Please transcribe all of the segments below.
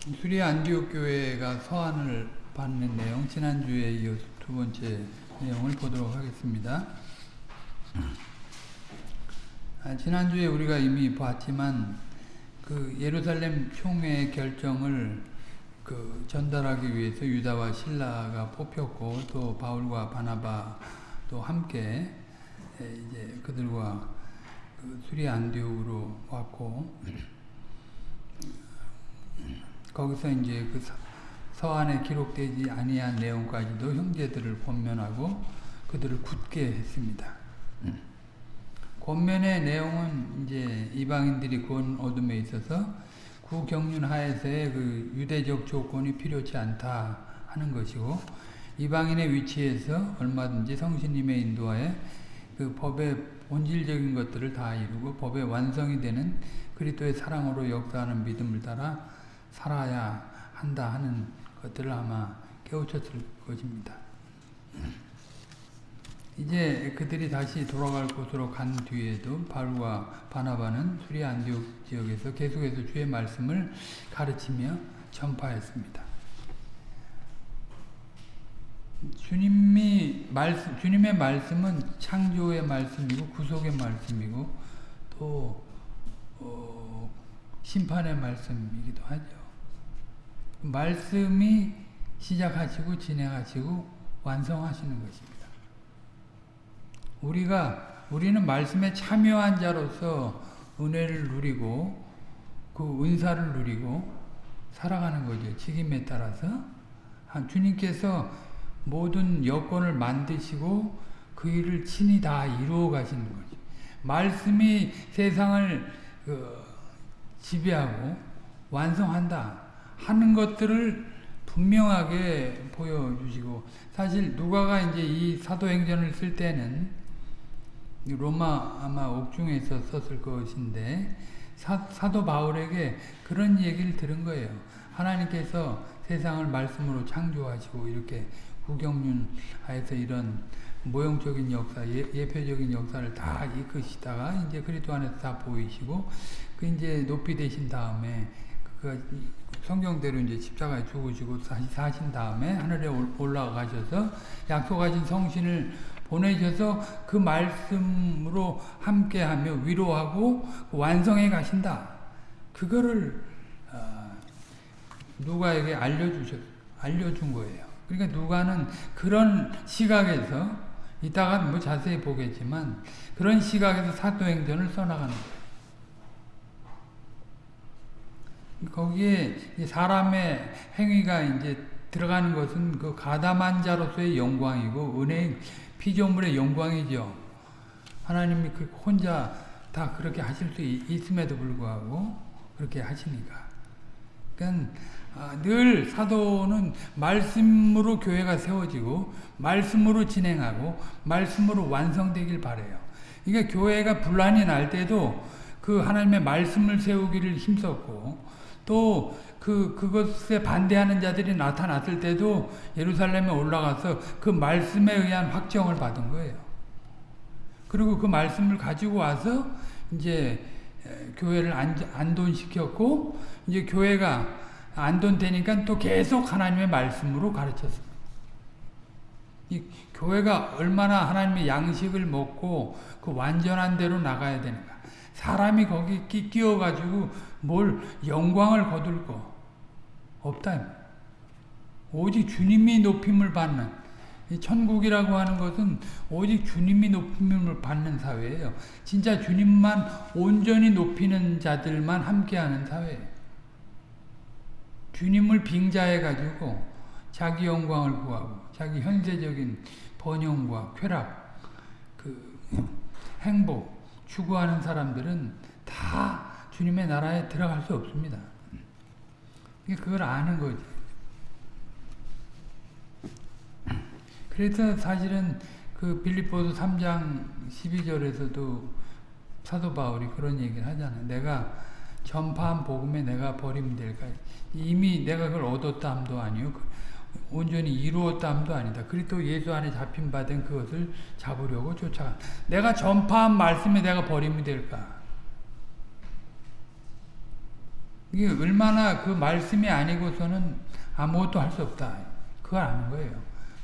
수리 안디옥 교회가 서한을 받는 내용 지난주에 이어서 두 번째 내용을 보도록 하겠습니다. 아, 지난주에 우리가 이미 봤지만 그 예루살렘 총회 결정을 그 전달하기 위해서 유다와 신라가 뽑혔고 또 바울과 바나바도 함께 이제 그들과 그 수리 안디옥으로 왔고 거기서 이제 그 서안에 기록되지 아니한 내용까지도 형제들을 권면하고 그들을 굳게 했습니다. 권면의 내용은 이제 이방인들이 구원 얻음에 있어서 구경륜 하에서의 그 유대적 조건이 필요치 않다 하는 것이고 이방인의 위치에서 얼마든지 성신님의 인도하에 그 법의 본질적인 것들을 다 이루고 법의 완성이 되는 그리스도의 사랑으로 역사하는 믿음을 따라 살아야 한다 하는 것들을 아마 깨우쳤을 것입니다. 이제 그들이 다시 돌아갈 곳으로 간 뒤에도 바울과 바나바는 수리 안디옥 지역에서 계속해서 주의 말씀을 가르치며 전파했습니다. 주님이 말씀, 주님의 말씀은 창조의 말씀이고 구속의 말씀이고 또 어, 심판의 말씀이기도 하죠. 말씀이 시작하시고 진행하시고 완성하시는 것입니다. 우리가 우리는 말씀에 참여한 자로서 은혜를 누리고 그 은사를 누리고 살아가는 거죠. 직임에 따라서 주님께서 모든 여건을 만드시고 그 일을 친히 다 이루어 가시는 거죠. 말씀이 세상을 그 지배하고 완성한다 하는 것들을 분명하게 보여주시고 사실 누가가 이제 이 사도행전을 쓸 때는 로마 아마 옥중에서 썼을 것인데 사, 사도 바울에게 그런 얘기를 들은 거예요. 하나님께서 세상을 말씀으로 창조하시고 이렇게 구경륜 하에서 이런 모형적인 역사, 예, 표적인 역사를 다 이끄시다가 이제 그리스도 안에서 다 보이시고 그 이제 높이 되신 다음에 그 성경대로 이제 십자가에 죽으시고 사신 다음에 하늘에 올라가셔서 약속하신 성신을 보내셔서 그 말씀으로 함께하며 위로하고 완성해 가신다. 그거를 어, 누가에게 알려주셨, 알려준 거예요. 그러니까 누가는 그런 시각에서 이따가 뭐 자세히 보겠지만 그런 시각에서 사도행전을 써나가는 거예요. 거기에 사람의 행위가 이제 들어가는 것은 그 가담한 자로서의 영광이고 은혜 피조물의 영광이죠. 하나님이 그 혼자 다 그렇게 하실 수 있음에도 불구하고 그렇게 하시니까. 그러니까 아, 늘 사도는 말씀으로 교회가 세워지고 말씀으로 진행하고 말씀으로 완성되길 바래요. 그러니까 교회가 분란이 날 때도 그 하나님의 말씀을 세우기를 힘썼고 또 그, 그것에 반대하는 자들이 나타났을 때도 예루살렘에 올라가서 그 말씀에 의한 확정을 받은 거예요. 그리고 그 말씀을 가지고 와서 이제 교회를 안돈시켰고 이제 교회가 안돈되니까 또 계속 하나님의 말씀으로 가르쳤습니다. 이 교회가 얼마나 하나님의 양식을 먹고 그 완전한 대로 나가야 되는가. 사람이 거기 끼어가지고 뭘 영광을 거둘 거 없다. 오직 주님이 높임을 받는 천국이라고 하는 것은 오직 주님이 높임을 받는 사회예요. 진짜 주님만 온전히 높이는 자들만 함께하는 사회예요. 주님을 빙자해 가지고 자기 영광을 구하고 자기 현세적인 번영과 쾌락, 그 행복 추구하는 사람들은 다 주님의 나라에 들어갈 수 없습니다. 그걸 아는 거지. 그래서 사실은 그 빌립보서 3장 12절에서도 사도 바울이 그런 얘기를 하잖아요. 내가 전파한 복음에 내가 버림될까? 이미 내가 그걸 얻었다 함도 아니요. 그 온전히 이루었다 함도 아니다. 그리스도 예수 안에 잡힌 바 된 그것을 잡으려고 쫓아가. 내가 전파한 말씀에 내가 버림이 될까? 이게 얼마나 그 말씀이 아니고서는 아무것도 할 수 없다. 그걸 아는 거예요.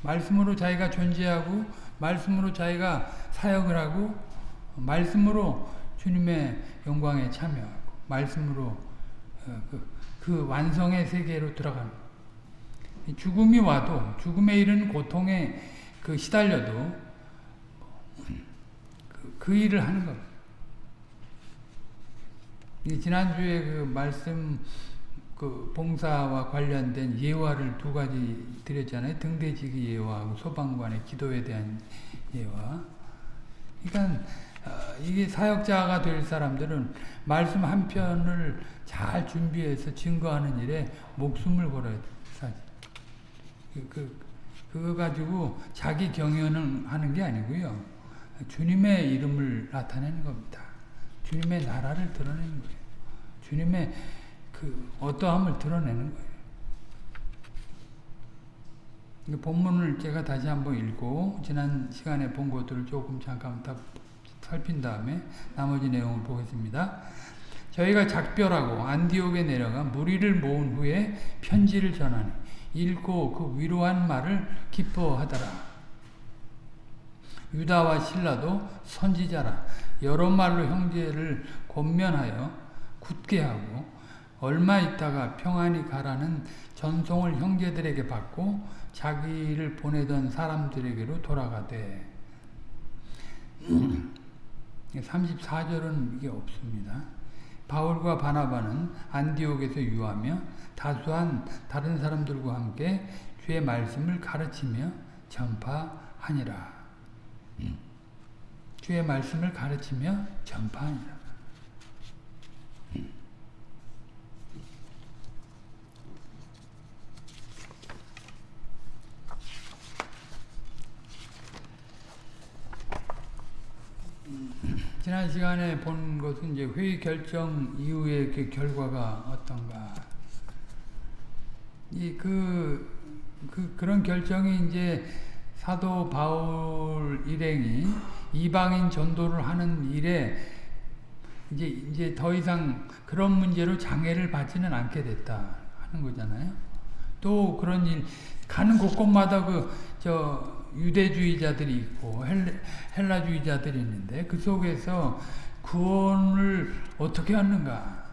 말씀으로 자기가 존재하고 말씀으로 자기가 사역을 하고 말씀으로 주님의 영광에 참여하고 말씀으로 어, 그, 그 완성의 세계로 들어가는 죽음이 와도 죽음에 이르는 고통에 그 시달려도 그, 그 일을 하는 겁니다. 지난주에 그 말씀 그 봉사와 관련된 예화를 두 가지 드렸잖아요. 등대지기 예화하고 소방관의 기도에 대한 예화. 그러니까 어, 이게 사역자가 될 사람들은 말씀 한 편을 잘 준비해서 증거하는 일에 목숨을 걸어야 돼. 사실. 그, 그, 그거 가지고 자기 경연을 하는 게 아니고요. 주님의 이름을 나타내는 겁니다. 주님의 나라를 드러내는 거예요. 주님의 그 어떠함을 드러내는 거예요. 본문을 제가 다시 한번 읽고 지난 시간에 본 것들을 조금 잠깐 다 살핀 다음에 나머지 내용을 보겠습니다. 저희가 작별하고 안디옥에 내려가 무리를 모은 후에 편지를 전하니 읽고 그 위로한 말을 기뻐하더라. 유다와 신라도 선지자라 여러 말로 형제를 권면하여 굳게 하고 얼마 있다가 평안히 가라는 전송을 형제들에게 받고 자기를 보내던 사람들에게로 돌아가되 34절은 이게 없습니다. 바울과 바나바는 안디옥에서 유하며 다수한 다른 사람들과 함께 주의 말씀을 가르치며 전파하니라. 주의 말씀을 가르치며 전파하니라. 지난 시간에 본 것은 이제 회의 결정 이후의 그 결과가 어떤가. 이 그, 그, 그런 결정이 이제 사도 바울 일행이 이방인 전도를 하는 일에 이제, 이제 더 이상 그런 문제로 장애를 받지는 않게 됐다 하는 거잖아요. 또 그런 일, 가는 곳곳마다 그, 저, 유대주의자들이 있고 헬라, 주의자들이 있는데 그 속에서 구원을 어떻게 하는가?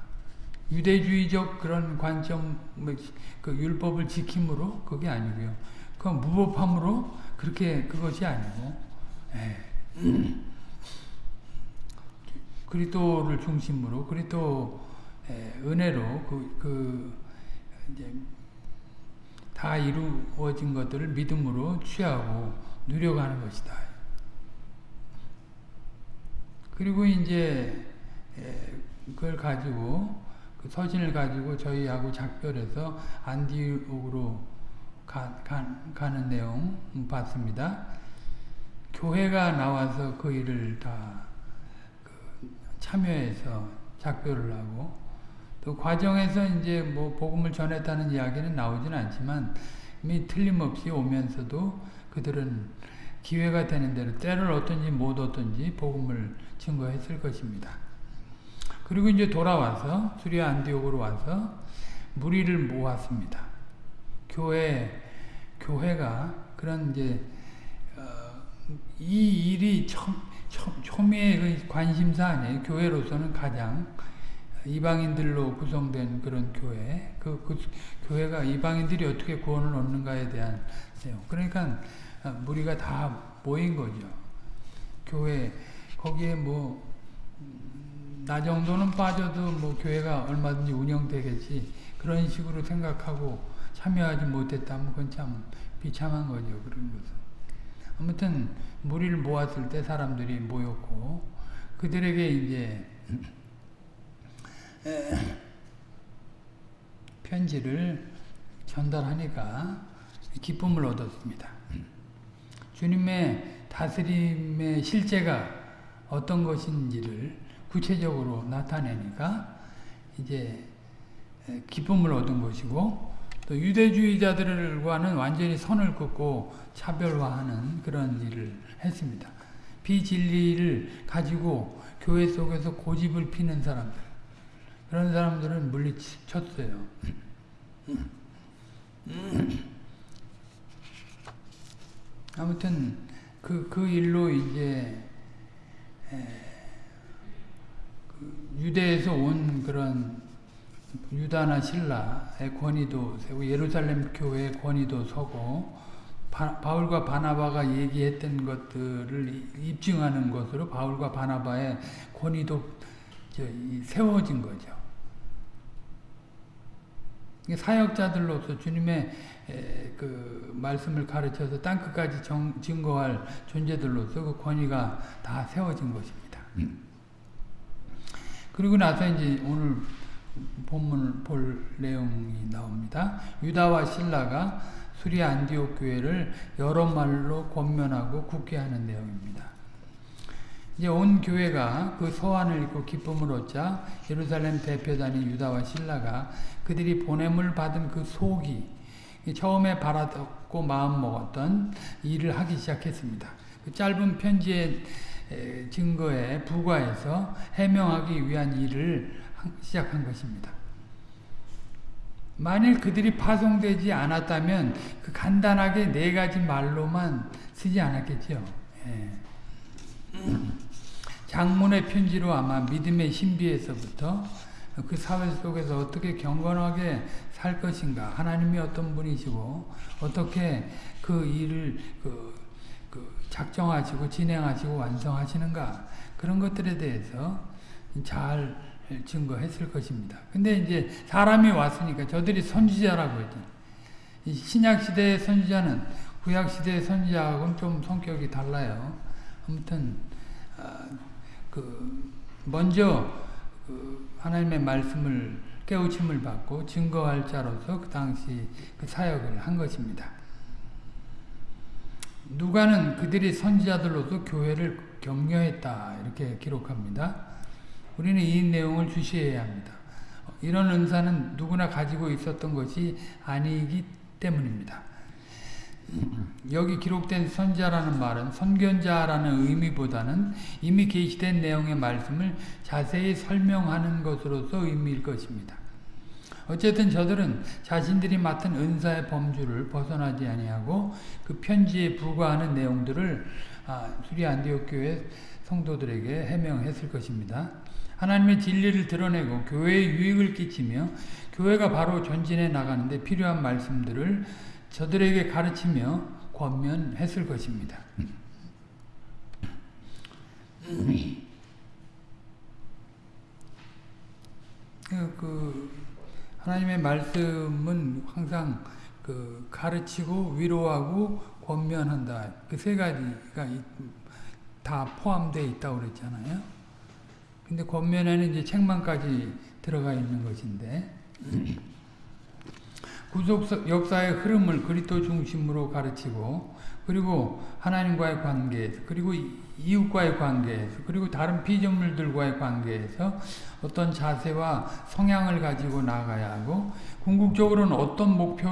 유대주의적 그런 관점, 뭐, 그 율법을 지킴으로 그게 아니고요. 그 무법함으로 그렇게 그것이 아니고 예. 그리스도를 중심으로 그리스도 예, 은혜로 그, 그 이제 다 이루어진 것들을 믿음으로 취하고 누려가는 것이다. 그리고 이제 그걸 가지고 그 서신을 가지고 저희하고 작별해서 안디옥으로 가, 가, 가는 내용 봤습니다. 교회가 나와서 그 일을 다그 참여해서 작별을 하고 또 과정에서 이제 뭐 복음을 전했다는 이야기는 나오지는 않지만 이 틀림없이 오면서도 그들은 기회가 되는 대로 때를 얻든지 못 얻든지 복음을 증거했을 것입니다. 그리고 이제 돌아와서 수리아 안디옥으로 와서 무리를 모았습니다. 교회 교회가 그런 이제 어, 이 일이 초, 초, 초미의 관심사 아니에요. 교회로서는 가장 이방인들로 구성된 그런 교회, 그, 그 교회가 이방인들이 어떻게 구원을 얻는가에 대한 내용. 그러니까 아, 무리가 다 모인 거죠. 교회 거기에 뭐 나 정도는 빠져도 뭐 교회가 얼마든지 운영되겠지 그런 식으로 생각하고 참여하지 못했다면 그건 참 비참한 거죠. 그런 것은. 아무튼 무리를 모았을 때 사람들이 모였고 그들에게 이제 편지를 전달하니까 기쁨을 얻었습니다. 주님의 다스림의 실제가 어떤 것인지를 구체적으로 나타내니까 이제 기쁨을 얻은 것이고 또 유대주의자들과는 완전히 선을 긋고 차별화하는 그런 일을 했습니다. 비진리를 가지고 교회 속에서 고집을 피는 사람들 그런 사람들은 물리쳤어요. 아무튼 그, 그 일로 이제 그 유대에서 온 그런 유다나 신라의 권위도 세고 예루살렘 교회의 권위도 서고 바, 바울과 바나바가 얘기했던 것들을 입증하는 것으로 바울과 바나바의 권위도 세워진 거죠. 사역자들로서 주님의 그 말씀을 가르쳐서 땅끝까지 정, 증거할 존재들로서 그 권위가 다 세워진 것입니다. 그리고 나서 이제 오늘 본문을 볼 내용이 나옵니다. 유다와 신라가 수리 안디옥 교회를 여러 말로 권면하고 굳게 하는 내용입니다. 이제 온 교회가 그 소환을 입고 기쁨을 얻자 예루살렘 대표단인 유다와 신라가 그들이 보냄을 받은 그 속이 처음에 바라듣고 마음 먹었던 일을 하기 시작했습니다. 그 짧은 편지의 증거에 부과해서 해명하기 위한 일을 시작한 것입니다. 만일 그들이 파송되지 않았다면 그 간단하게 네 가지 말로만 쓰지 않았겠죠. 예. 장문의 편지로 아마 믿음의 신비에서부터 그 사회 속에서 어떻게 경건하게 살 것인가 하나님이 어떤 분이시고 어떻게 그 일을 그, 그 작정하시고 진행하시고 완성하시는가 그런 것들에 대해서 잘 증거했을 것입니다. 근데 이제 사람이 왔으니까 저들이 선지자라고 했죠. 신약 시대의 선지자는 구약 시대의 선지자하고는 좀 성격이 달라요. 아무튼 아, 그 먼저 그 하나님의 말씀을 깨우침을 받고 증거할 자로서 그 당시 그 사역을 한 것입니다. 누가는 그들이 선지자들로서 교회를 격려했다 이렇게 기록합니다. 우리는 이 내용을 주시해야 합니다. 이런 은사는 누구나 가지고 있었던 것이 아니기 때문입니다. 여기 기록된 선자라는 말은 선견자라는 의미보다는 이미 계시된 내용의 말씀을 자세히 설명하는 것으로서 의미일 것입니다. 어쨌든 저들은 자신들이 맡은 은사의 범주를 벗어나지 아니하고 그 편지에 부과하는 내용들을 아, 수리 안디옥 교회 성도들에게 해명했을 것입니다. 하나님의 진리를 드러내고 교회에 유익을 끼치며 교회가 바로 전진해 나가는데 필요한 말씀들을 저들에게 가르치며 권면했을 것입니다. 그, 그 하나님의 말씀은 항상 그 가르치고 위로하고 권면한다. 그 세 가지가 다 포함되어 있다고 그랬잖아요. 근데 권면에는 이제 책망까지 들어가 있는 것인데 구속 역사의 흐름을 그리스도 중심으로 가르치고 그리고 하나님과의 관계에서 그리고 이웃과의 관계에서 그리고 다른 피조물들과의 관계에서 어떤 자세와 성향을 가지고 나가야 하고 궁극적으로는 어떤 목표,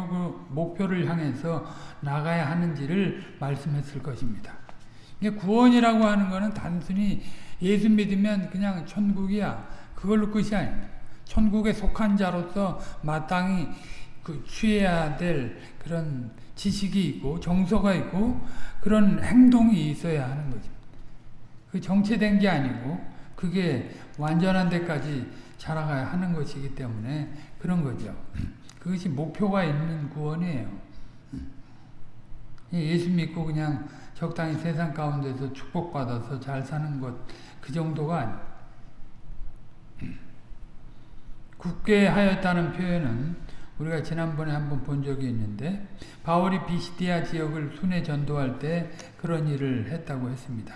목표를 향해서 나가야 하는지를 말씀했을 것입니다. 구원이라고 하는 것은 단순히 예수 믿으면 그냥 천국이야. 그걸로 끝이 아닙니다. 천국에 속한 자로서 마땅히 그 취해야 될 그런 지식이 있고 정서가 있고 그런 행동이 있어야 하는 거죠. 그 정체된 게 아니고 그게 완전한 데까지 자라가야 하는 것이기 때문에 그런 거죠. 그것이 목표가 있는 구원이에요. 예수 믿고 그냥 적당히 세상 가운데서 축복받아서 잘 사는 것 그 정도가 아니에요. 하였다는 표현은 우리가 지난번에 한번 본 적이 있는데 바울이 비시디아 지역을 순회 전도할 때 그런 일을 했다고 했습니다.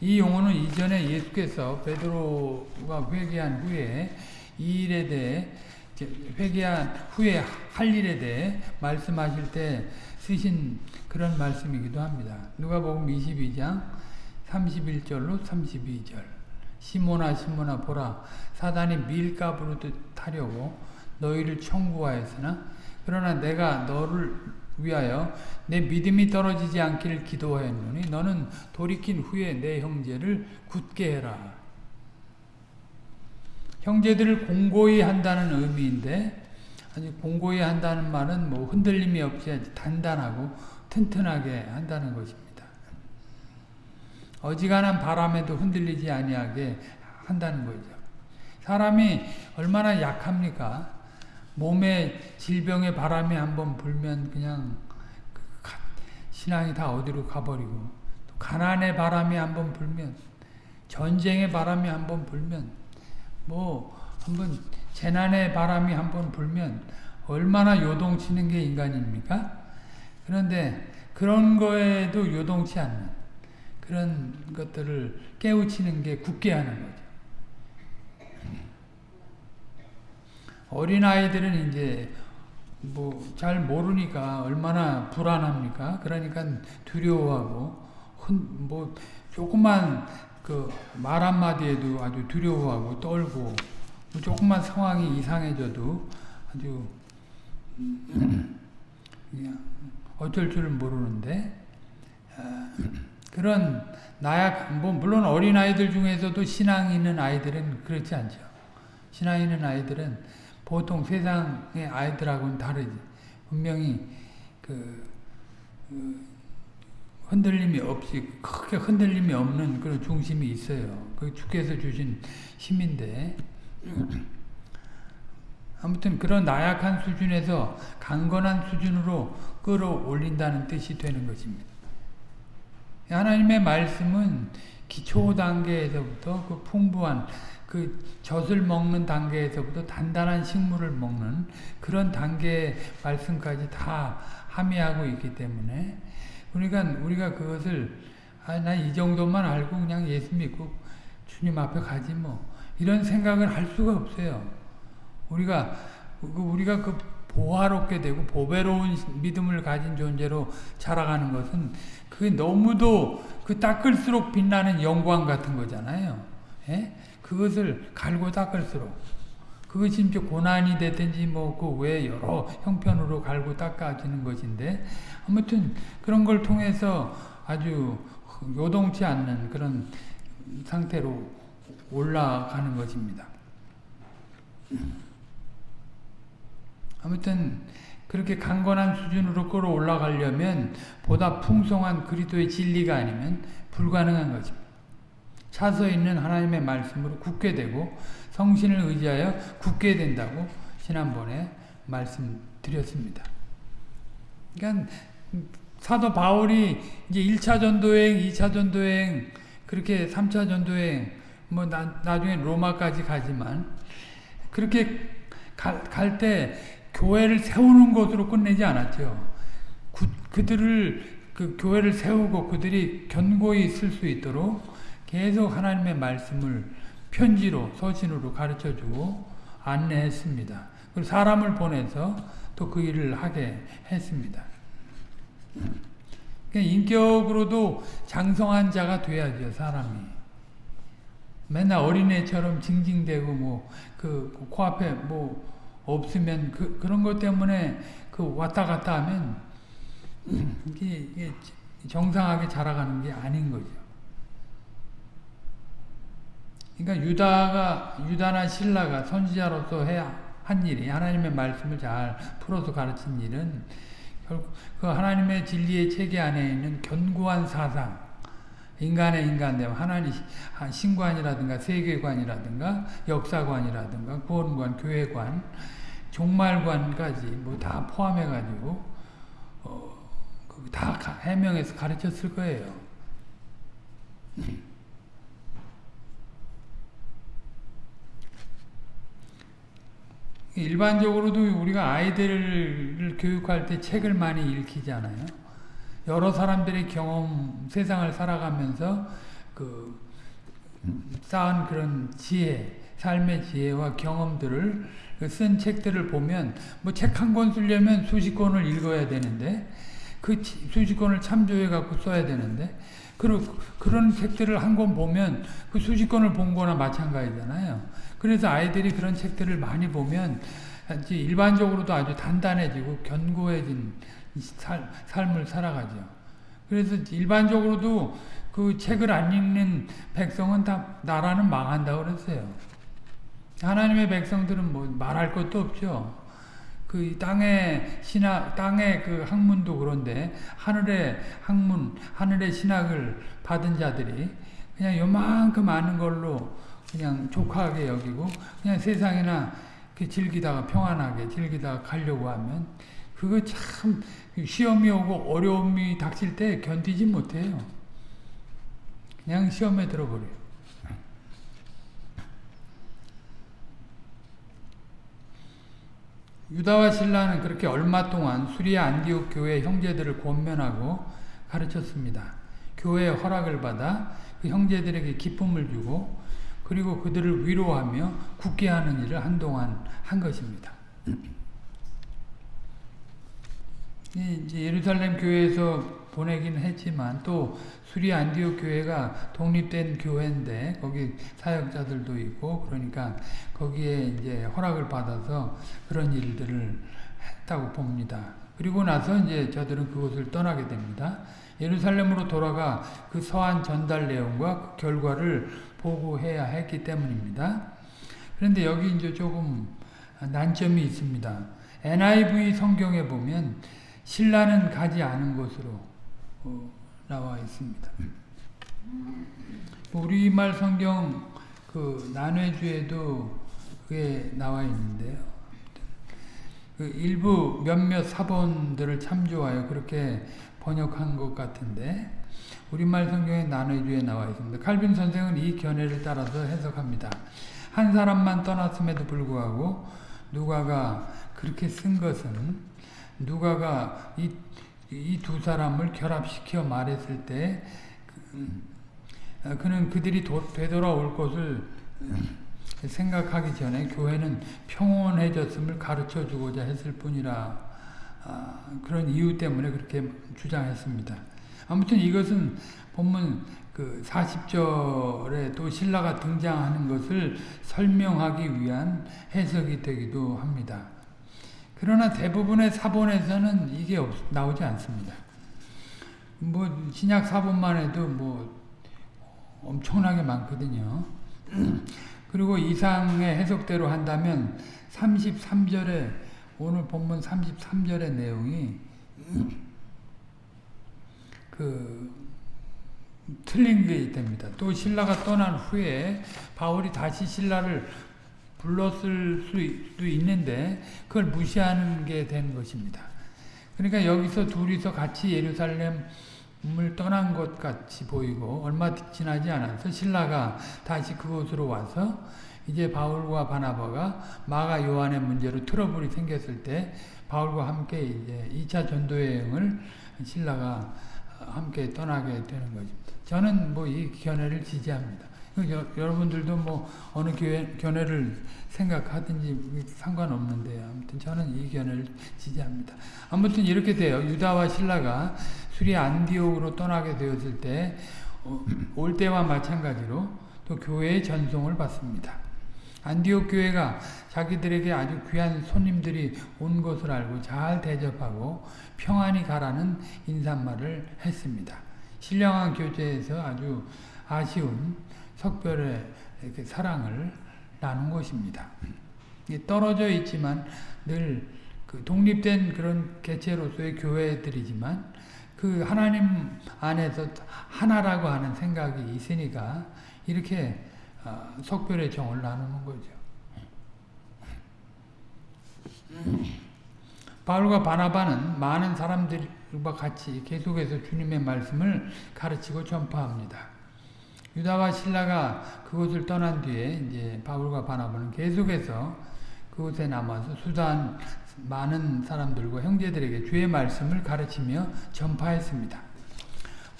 이 용어는 이전에 예수께서 베드로가 회개한 후에 이 일에 대해 회개한 후에 할 일에 대해 말씀하실 때 쓰신 그런 말씀이기도 합니다. 누가복음 22장 31절로 32절 시모나 시모나 보라 사단이 밀가부로 타려고 너희를 청구하였으나 그러나 내가 너를 위하여 내 믿음이 떨어지지 않기를 기도하였노니 너는 돌이킨 후에 내 형제를 굳게 해라. 형제들을 공고히 한다는 의미인데 아주 공고히 한다는 말은 뭐 흔들림이 없이 단단하고 튼튼하게 한다는 것입니다. 어지간한 바람에도 흔들리지 아니하게 한다는 거죠. 사람이 얼마나 약합니까? 몸에 질병의 바람이 한번 불면 그냥 신앙이 다 어디로 가버리고 가난의 바람이 한번 불면 전쟁의 바람이 한번 불면 뭐 한번 재난의 바람이 한번 불면 얼마나 요동치는 게 인간입니까? 그런데 그런 거에도 요동치 않는 그런 것들을 깨우치는 게 굳게 하는 거죠. 어린아이들은 이제 뭐 잘 모르니까 얼마나 불안합니까? 그러니까 두려워하고 뭐 조그만 그 말 한마디에도 아주 두려워하고 떨고 뭐 조그만 상황이 이상해져도 아주 어쩔 줄 모르는데 아, 그런 나약 뭐 물론 어린 아이들 중에서도 신앙 있는 아이들은 그렇지 않죠. 신앙 있는 아이들은 보통 세상의 아이들하고는 다르지. 분명히 그, 그 흔들림이 없이 크게 흔들림이 없는 그런 중심이 있어요. 그 주께서 주신 힘인데 아무튼 그런 나약한 수준에서 강건한 수준으로 끌어올린다는 뜻이 되는 것입니다. 하나님의 말씀은 기초 단계에서부터 그 풍부한 그 젖을 먹는 단계에서부터 단단한 식물을 먹는 그런 단계의 말씀까지 다 함의하고 있기 때문에 그러니까 우리가 그것을 아, 난 이 정도만 알고 그냥 예수 믿고 주님 앞에 가지 뭐 이런 생각을 할 수가 없어요. 우리가 그, 우리가 그 보화롭게 되고 보배로운 믿음을 가진 존재로 자라가는 것은 그게 너무도 그 닦을수록 빛나는 영광 같은 거잖아요. 예? 그것을 갈고 닦을수록 그것이 이제 고난이 되든지 뭐 그 외 여러 형편으로 갈고 닦아지는 것인데 아무튼 그런 걸 통해서 아주 요동치 않는 그런 상태로 올라가는 것입니다. 아무튼 그렇게 강건한 수준으로 끌어올라가려면 보다 풍성한 그리스도의 진리가 아니면 불가능한 것입니다. 차서 있는 하나님의 말씀으로 굳게 되고 성신을 의지하여 굳게 된다고 지난번에 말씀드렸습니다. 그러니까 사도 바울이 이제 1차 전도행, 2차 전도행, 그렇게 3차 전도행, 뭐 나, 나중에 로마까지 가지만 그렇게 갈 때 교회를 세우는 것으로 끝내지 않았죠. 구, 그들을 그 교회를 세우고 그들이 견고히 있을 수 있도록 계속 하나님의 말씀을 편지로 서신으로 가르쳐주고 안내했습니다. 그리고 사람을 보내서 또 그 일을 하게 했습니다. 인격으로도 장성한 자가 돼야죠 사람이. 맨날 어린애처럼 징징대고 뭐 그 코앞에 뭐 없으면 그 그런 것 때문에 그 왔다 갔다 하면 이게, 이게 정상하게 자라가는 게 아닌 거죠. 그러니까 유다가 유다나 신라가 선지자로서 해야 한 일이 하나님의 말씀을 잘 풀어서 가르친 일은 결국 그 하나님의 진리의 체계 안에 있는 견고한 사상 인간의 인간됨 하나님 신관이라든가 세계관이라든가 역사관이라든가 구원관 교회관 종말관까지 뭐 다 포함해 가지고 어, 다 해명해서 가르쳤을 거예요. 일반적으로도 우리가 아이들을 교육할 때 책을 많이 읽히잖아요. 여러 사람들의 경험, 세상을 살아가면서 그 쌓은 그런 지혜, 삶의 지혜와 경험들을 그쓴 책들을 보면 뭐 책 한 권 쓰려면 수십 권을 읽어야 되는데 그 수십 권을 참조해 갖고 써야 되는데 그런 그런 책들을 한 권 보면 그 수십 권을 본 거나 마찬가지잖아요. 그래서 아이들이 그런 책들을 많이 보면 일반적으로도 아주 단단해지고 견고해진 살, 삶을 살아가죠. 그래서 일반적으로도 그 책을 안 읽는 백성은 다 나라는 망한다고 그랬어요. 하나님의 백성들은 뭐 말할 것도 없죠. 그 땅의 신학, 땅의 그 학문도 그런데 하늘의 학문, 하늘의 신학을 받은 자들이 그냥 요만큼 아는 걸로 그냥 족하게 여기고 그냥 세상이나 즐기다가 평안하게 즐기다가 가려고 하면 그거 참 시험이 오고 어려움이 닥칠 때 견디지 못해요. 그냥 시험에 들어버려요. 유다와 신라는 그렇게 얼마 동안 수리아 안디옥 교회 형제들을 권면하고 가르쳤습니다. 교회의 허락을 받아 그 형제들에게 기쁨을 주고 그리고 그들을 위로하며 굳게 하는 일을 한동안 한 것입니다. 이제 예루살렘 교회에서 보내긴 했지만 또 수리 안디옥 교회가 독립된 교회인데 거기 사역자들도 있고 그러니까 거기에 이제 허락을 받아서 그런 일들을 했다고 봅니다. 그리고 나서 이제 저들은 그곳을 떠나게 됩니다. 예루살렘으로 돌아가 그 서한 전달 내용과 그 결과를 보고해야 했기 때문입니다. 그런데 여기 이제 조금 난점이 있습니다. NIV 성경에 보면 신라는 가지 않은 곳으로 어, 나와 있습니다. 우리말 성경 그 난회주에도 그게 나와 있는데요. 그 일부 몇몇 사본들을 참조하여 그렇게 번역한 것 같은데 우리말 성경의 난회주에 나와 있습니다. 칼빈 선생은 이 견해를 따라서 해석합니다. 한 사람만 떠났음에도 불구하고 누가가 그렇게 쓴 것은 누가가 이 이 두 사람을 결합시켜 말했을 때 그, 그는 그들이 도, 되돌아올 것을 생각하기 전에 교회는 평온해졌음을 가르쳐 주고자 했을 뿐이라 아, 그런 이유 때문에 그렇게 주장했습니다. 아무튼 이것은 본문 그 40절에 또 신라가 등장하는 것을 설명하기 위한 해석이 되기도 합니다. 그러나 대부분의 사본에서는 이게 없, 나오지 않습니다. 뭐 신약 사본만 해도 뭐 엄청나게 많거든요. 그리고 이상의 해석대로 한다면 33절에 오늘 본문 33절의 내용이 그 틀린 게 됩니다. 또 신라가 떠난 후에 바울이 다시 신라를 불렀을 수도 있는데 그걸 무시하는 게 된 것입니다. 그러니까 여기서 둘이서 같이 예루살렘을 떠난 것 같이 보이고 얼마 지나지 않아서 신라가 다시 그곳으로 와서 이제 바울과 바나바가 마가 요한의 문제로 트러블이 생겼을 때 바울과 함께 이제 2차 전도 여행을 신라가 함께 떠나게 되는 것입니다. 저는 뭐 이 견해를 지지합니다. 여, 여러분들도 뭐 어느 교회, 견해를 생각하든지 상관없는데요. 아무튼 저는 이 견해를 지지합니다. 아무튼 이렇게 돼요. 유다와 신라가 수리 안디옥으로 떠나게 되었을 때, 어, 올 때와 마찬가지로 또 교회의 전송을 받습니다. 안디옥 교회가 자기들에게 아주 귀한 손님들이 온 것을 알고 잘 대접하고 평안히 가라는 인사말을 했습니다. 신령한 교제에서 아주 아쉬운 석별의 이렇게 사랑을 나눈 것입니다. 떨어져 있지만 늘 그 독립된 그런 개체로서의 교회들이지만 그 하나님 안에서 하나라고 하는 생각이 있으니까 이렇게 어, 석별의 정을 나누는 거죠. 바울과 바나바는 많은 사람들과 같이 계속해서 주님의 말씀을 가르치고 전파합니다. 유다와 신라가 그곳을 떠난 뒤에 이제 바울과 바나바는 계속해서 그곳에 남아서 수단 많은 사람들과 형제들에게 주의 말씀을 가르치며 전파했습니다.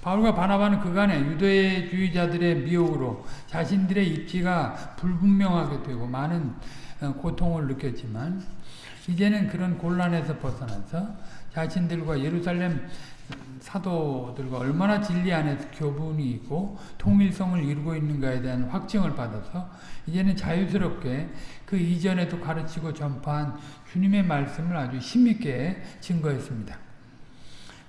바울과 바나바는 그간에 유대주의자들의 미혹으로 자신들의 입지가 불분명하게 되고 많은 어, 고통을 느꼈지만 이제는 그런 곤란에서 벗어나서 자신들과 예루살렘 사도들과 얼마나 진리 안에서 교분이 있고 통일성을 이루고 있는가에 대한 확증을 받아서 이제는 자유스럽게 그 이전에도 가르치고 전파한 주님의 말씀을 아주 힘있게 증거했습니다.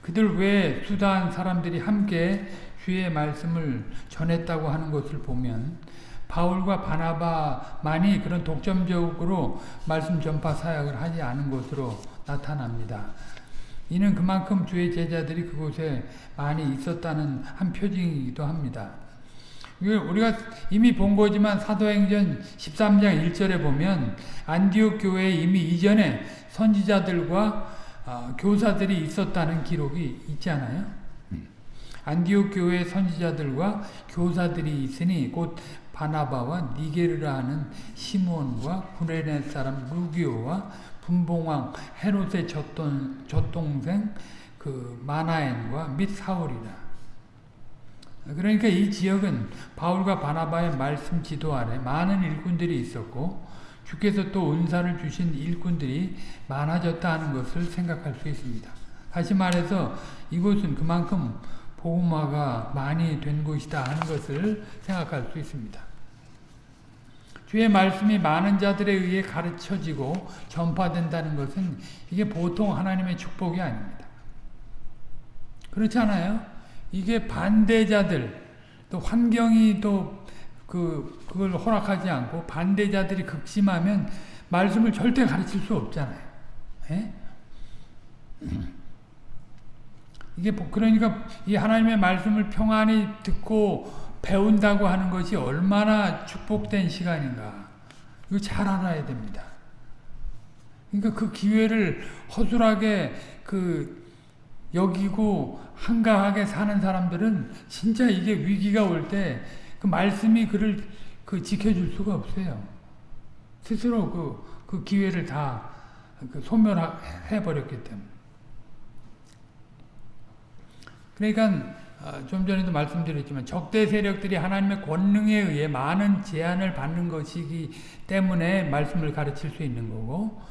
그들 외에 수다한 사람들이 함께 주의 말씀을 전했다고 하는 것을 보면 바울과 바나바만이 그런 독점적으로 말씀 전파 사역을 하지 않은 것으로 나타납니다. 이는 그만큼 주의 제자들이 그곳에 많이 있었다는 한 표징이기도 합니다. 우리가 이미 본 거지만 사도행전 13장 1절에 보면 안디옥 교회에 이미 이전에 선지자들과 어, 교사들이 있었다는 기록이 있잖아요. 안디옥 교회 선지자들과 교사들이 있으니 곧 바나바와 니게르라 하는 시몬과 구레네 사람 루기오와 분봉왕 헤롯의 젖동, 젖동생 그 마나엔과 및 사울이라. 그러니까 이 지역은 바울과 바나바의 말씀 지도 아래 많은 일꾼들이 있었고 주께서 또 은사를 주신 일꾼들이 많아졌다 하는 것을 생각할 수 있습니다. 다시 말해서 이곳은 그만큼 복음화가 많이 된 곳이다 하는 것을 생각할 수 있습니다. 주의 말씀이 많은 자들에 의해 가르쳐지고 전파된다는 것은 이게 보통 하나님의 축복이 아닙니다. 그렇지 않아요? 이게 반대자들, 또 환경이 또 그, 그걸 허락하지 않고 반대자들이 극심하면 말씀을 절대 가르칠 수 없잖아요. 에? 예? 이게 그러니까 이 하나님의 말씀을 평안히 듣고 배운다고 하는 것이 얼마나 축복된 시간인가. 이거 잘 알아야 됩니다. 그러니까 그 기회를 허술하게 그 여기고 한가하게 사는 사람들은 진짜 이게 위기가 올 때 그 말씀이 그를 그 지켜줄 수가 없어요. 스스로 그, 그 기회를 다 그 소멸해 버렸기 때문에. 그러니까 어, 좀 전에도 말씀드렸지만 적대 세력들이 하나님의 권능에 의해 많은 제한을 받는 것이기 때문에 말씀을 가르칠 수 있는 거고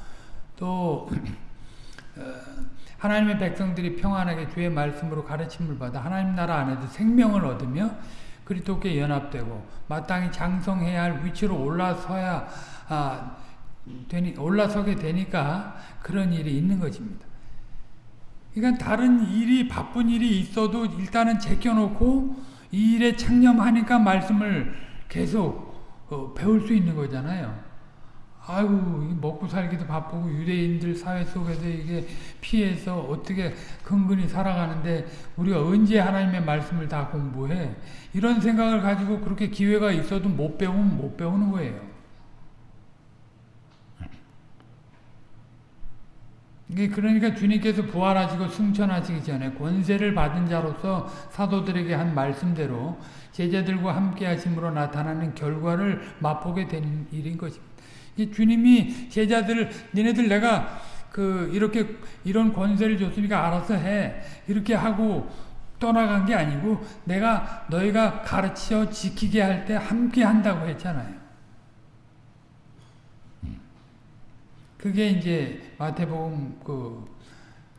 또 어, 하나님의 백성들이 평안하게 주의 말씀으로 가르침을 받아 하나님 나라 안에서 생명을 얻으며 그리스도께 연합되고 마땅히 장성해야 할 위치로 올라서야 아, 되니 올라서게 되니까 그런 일이 있는 것입니다. 그러니까 다른 일이 바쁜 일이 있어도 일단은 제껴놓고 이 일에 창념하니까 말씀을 계속 어, 배울 수 있는 거잖아요. 아유 먹고 살기도 바쁘고 유대인들 사회 속에서 이게 피해서 어떻게 근근히 살아가는데 우리가 언제 하나님의 말씀을 다 공부해 이런 생각을 가지고 그렇게 기회가 있어도 못 배우면 못 배우는 거예요. 이게 그러니까 주님께서 부활하시고 승천하시기 전에 권세를 받은 자로서 사도들에게 한 말씀대로 제자들과 함께 하심으로 나타나는 결과를 맛보게 된 일인 것입니다. 주님이 제자들을 니네들 내가 그 이렇게 이런 권세를 줬으니까 알아서 해 이렇게 하고 떠나간 게 아니고 내가 너희가 가르쳐 지키게 할 때 함께 한다고 했잖아요. 그게 이제 마태복음 그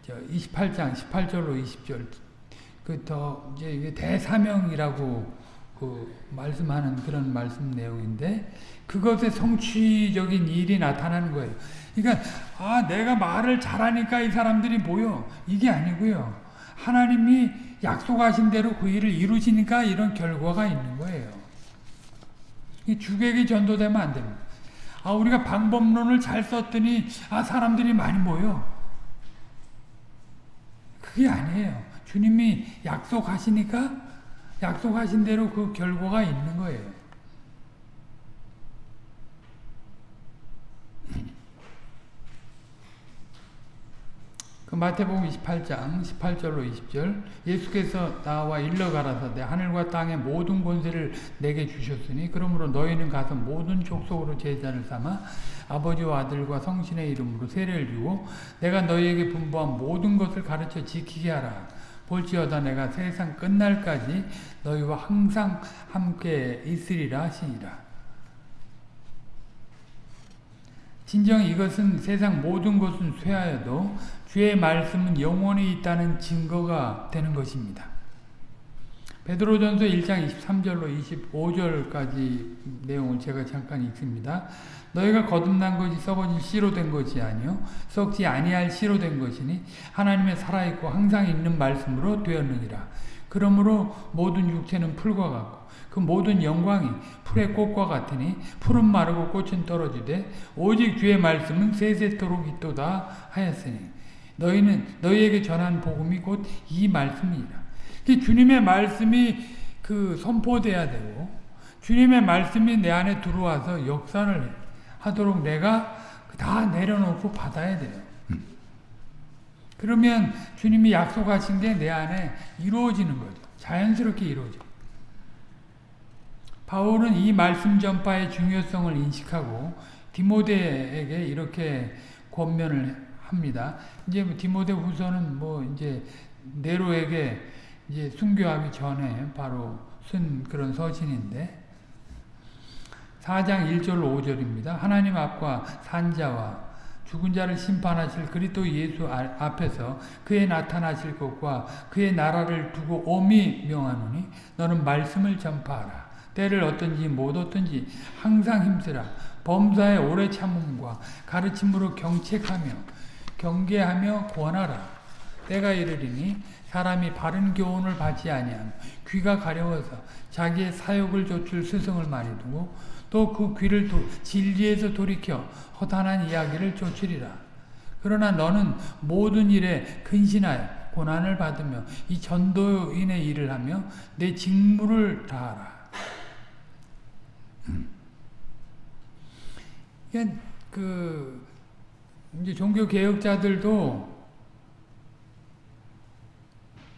28장 18절로 20절 그 더 이제 대사명이라고 그 말씀하는 그런 말씀 내용인데 그것의 성취적인 일이 나타나는 거예요. 그러니까 아 내가 말을 잘하니까 이 사람들이 모여 이게 아니고요. 하나님이 약속하신 대로 그 일을 이루시니까 이런 결과가 있는 거예요. 주객이 전도되면 안 됩니다. 아 우리가 방법론을 잘 썼더니 아 사람들이 많이 모여. 그게 아니에요. 주님이 약속하시니까 약속하신 대로 그 결과가 있는 거예요. 그 마태복음 28장 18절로 20절 예수께서 나와 일러 가라사대 하늘과 땅의 모든 권세를 내게 주셨으니 그러므로 너희는 가서 모든 족속으로 제자를 삼아 아버지와 아들과 성신의 이름으로 세례를 주고 내가 너희에게 분부한 모든 것을 가르쳐 지키게 하라 볼지어다 내가 세상 끝날까지 너희와 항상 함께 있으리라 하시니라. 진정 이것은 세상 모든 것은 쇠하여도 주의 말씀은 영원히 있다는 증거가 되는 것입니다. 베드로전서 1장 23절로 25절까지 내용을 제가 잠깐 읽습니다. 너희가 거듭난 것이 썩어진 씨로 된 것이 아니요 썩지 아니할 씨로 된 것이니 하나님의 살아있고 항상 있는 말씀으로 되었느니라. 그러므로 모든 육체는 풀과 같고 그 모든 영광이 풀의 꽃과 같으니 풀은 마르고 꽃은 떨어지되 오직 주의 말씀은 세세토록 있도다 하였으니 너희는 너희에게 전한 복음이 곧 이 말씀이라. 주님의 말씀이 그 선포돼야 되고 주님의 말씀이 내 안에 들어와서 역사를 하도록 내가 다 내려놓고 받아야 돼요. 그러면 주님이 약속하신 게 내 안에 이루어지는 거죠. 자연스럽게 이루어져. 바울은 이 말씀 전파의 중요성을 인식하고 디모데에게 이렇게 권면을 합니다. 이제 뭐 디모데 후서는 뭐 이제 네로에게 이제 순교하기 전에 바로 쓴 그런 서신인데 4장 1절 5절입니다. 하나님 앞과 산자와 죽은 자를 심판하실 그리스도 예수 앞에서 그의 나타나실 것과 그의 나라를 두고 엄히 명하노니 너는 말씀을 전파하라. 때를 어떤지 못 어떤지 항상 힘쓰라. 범사의 오래 참음과 가르침으로 경책하며 경계하며 권하라. 때가 이르리니 사람이 바른 교훈을 받지 아니하며 귀가 가려워서 자기의 사욕을 좇을 스승을 많이 두고 또 그 귀를 도, 진리에서 돌이켜 허탄한 이야기를 좇으리라. 그러나 너는 모든 일에 근신하여 고난을 받으며 이 전도인의 일을 하며 내 직무를 다하라. 음. 그 이제 종교 개혁자들도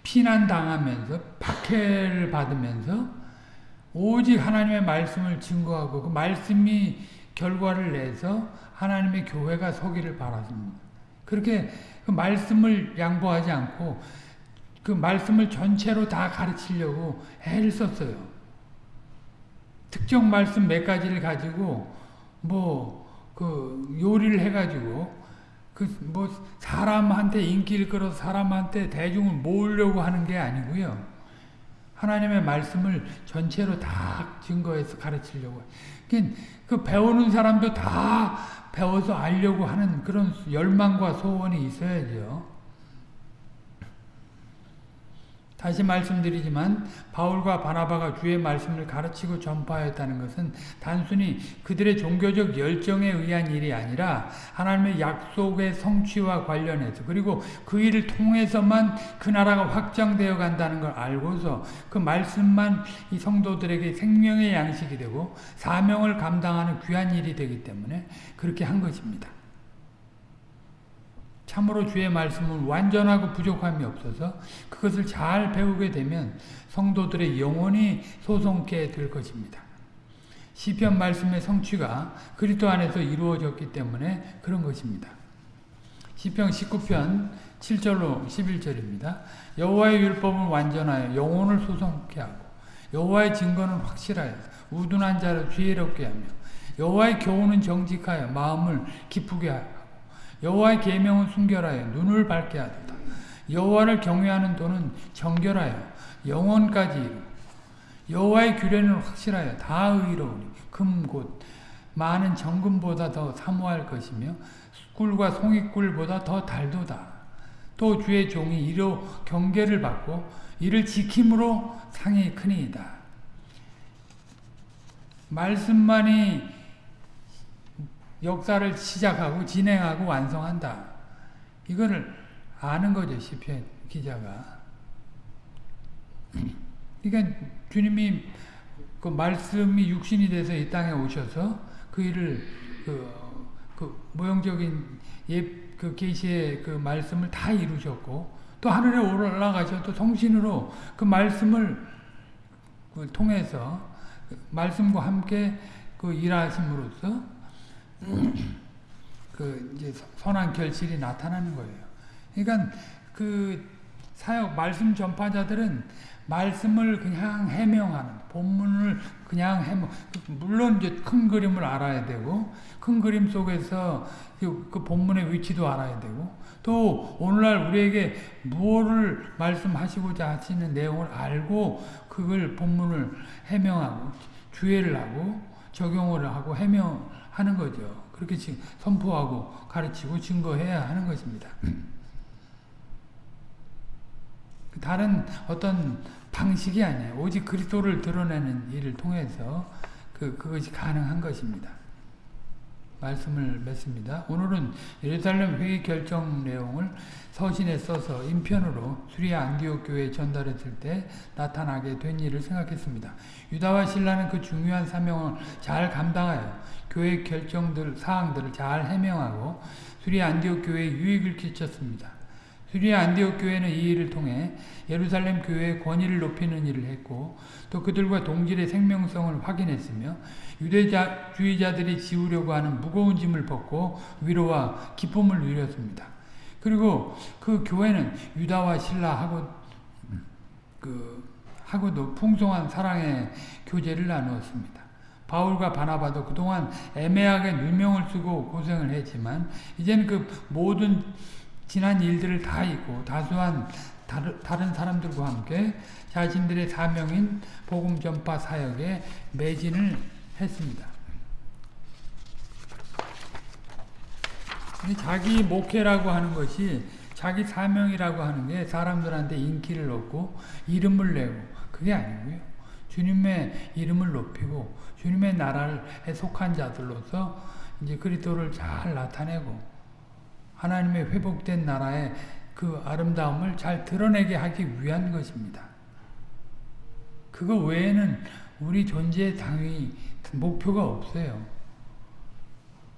피난 당하면서 박해를 받으면서 오직 하나님의 말씀을 증거하고 그 말씀이 결과를 내서 하나님의 교회가 서기를 바랐습니다. 그렇게 그 말씀을 양보하지 않고 그 말씀을 전체로 다 가르치려고 애를 썼어요. 특정 말씀 몇 가지를 가지고 뭐 그 요리를 해가지고 그뭐 사람한테 인기를 끌어서 사람한테 대중을 모으려고 하는 게 아니고요. 하나님의 말씀을 전체로 다 증거해서 가르치려고. 그 배우는 사람도 다 배워서 알려고 하는 그런 열망과 소원이 있어야죠. 다시 말씀드리지만 바울과 바나바가 주의 말씀을 가르치고 전파하였다는 것은 단순히 그들의 종교적 열정에 의한 일이 아니라 하나님의 약속의 성취와 관련해서 그리고 그 일을 통해서만 그 나라가 확장되어 간다는 걸 알고서 그 말씀만 이 성도들에게 생명의 양식이 되고 사명을 감당하는 귀한 일이 되기 때문에 그렇게 한 것입니다. 참으로 주의 말씀은 완전하고 부족함이 없어서 그것을 잘 배우게 되면 성도들의 영혼이 소송케 될 것입니다. 시편 말씀의 성취가 그리스도 안에서 이루어졌기 때문에 그런 것입니다. 시편 19편 7절로 11절입니다. 여호와의 율법은 완전하여 영혼을 소송케 하고 여호와의 증거는 확실하여 우둔한 자를 지혜롭게 하며 여호와의 교훈은 정직하여 마음을 기쁘게 하고 여호와의 계명은 순결하여 눈을 밝게 하도다. 여호와를 경외하는 도는 정결하여 영원까지 이루 여호와의 규례는 확실하여 다 의로우니 금곧 많은 정금보다 더 사모할 것이며 꿀과 송이꿀보다 더 달도다. 또 주의 종이 이로 경계를 받고 이를 지킴으로 상이 크니이다. 말씀만이 역사를 시작하고 진행하고 완성한다. 이거를 아는 거죠, 시편 기자가. 그러니까 주님이 그 말씀이 육신이 돼서 이 땅에 오셔서 그 일을 그, 그 모형적인 옛그 계시의 그 말씀을 다 이루셨고 또 하늘에 올라가셔 성신으로 그 말씀을 그 통해서 말씀과 함께 그 일하심으로써 그 이제 선한 결실이 나타나는 거예요. 그러니까 그 사역 말씀 전파자들은 말씀을 그냥 해명하는 본문을 그냥 해명 물론 이제 큰 그림을 알아야 되고 큰 그림 속에서 그, 그 본문의 위치도 알아야 되고 또 오늘날 우리에게 무엇을 말씀하시고자 하시는 내용을 알고 그걸 본문을 해명하고 주의를 하고 적용을 하고 해명 하는 거죠. 그렇게 선포하고 가르치고 증거해야 하는 것입니다. 다른 어떤 방식이 아니에요. 오직 그리스도를 드러내는 일을 통해서 그 그것이 가능한 것입니다. 말씀을 맺습니다. 오늘은 예루살렘 회의 결정 내용을 서신에 써서 인편으로 수리아 안디옥 교회에 전달했을 때 나타나게 된 일을 생각했습니다. 유다와 신라는 그 중요한 사명을 잘 감당하여 교회 결정들 사항들을 잘 해명하고 수리아 안디옥 교회에 유익을 끼쳤습니다. 수리아 안디옥 교회는 이 일을 통해 예루살렘 교회의 권위를 높이는 일을 했고 또 그들과 동질의 생명성을 확인했으며 유대주의자들이 지우려고 하는 무거운 짐을 벗고 위로와 기쁨을 누렸습니다. 그리고 그 교회는 유다와 신라하고 그 하고도 풍성한 사랑의 교제를 나누었습니다. 바울과 바나바도 그동안 애매하게 누명을 쓰고 고생을 했지만 이제는 그 모든 지난 일들을 다 잊고 다수한 다른 사람들과 함께 자신들의 사명인 복음 전파 사역에 매진을 했습니다. 자기 목회라고 하는 것이 자기 사명이라고 하는 게 사람들한테 인기를 얻고 이름을 내고 그게 아니고요. 주님의 이름을 높이고 주님의 나라에 속한 자들로서 이제 그리스도를 잘 나타내고 하나님의 회복된 나라의 그 아름다움을 잘 드러내게 하기 위한 것입니다. 그거 외에는 우리 존재의 당위 목표가 없어요.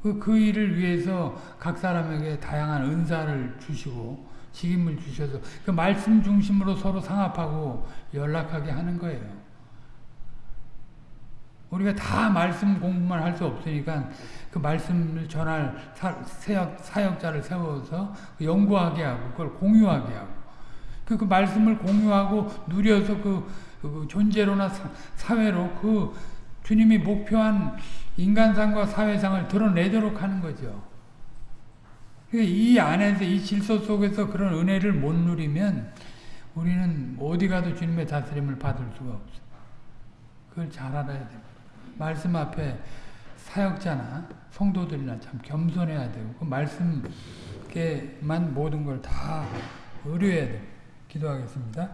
그, 그 일을 위해서 각 사람에게 다양한 은사를 주시고 직임을 주셔서 그 말씀 중심으로 서로 상합하고 연락하게 하는 거예요. 우리가 다 말씀 공부만 할 수 없으니까 그 말씀을 전할 사역, 사역 자를 세워서 연구하게 하고 그걸 공유하게 하고 그, 그 말씀을 공유하고 누려서 그, 그 존재로나 사, 사회로 그 주님이 목표한 인간상과 사회상을 드러내도록 하는 거죠. 이 안에서 이 질서 속에서 그런 은혜를 못 누리면 우리는 어디 가도 주님의 다스림을 받을 수가 없어. 그걸 잘 알아야 돼. 말씀 앞에 사역자나 성도들이나 참 겸손해야 되고 그 말씀께만 모든 걸 다 의뢰해야 되고 기도하겠습니다.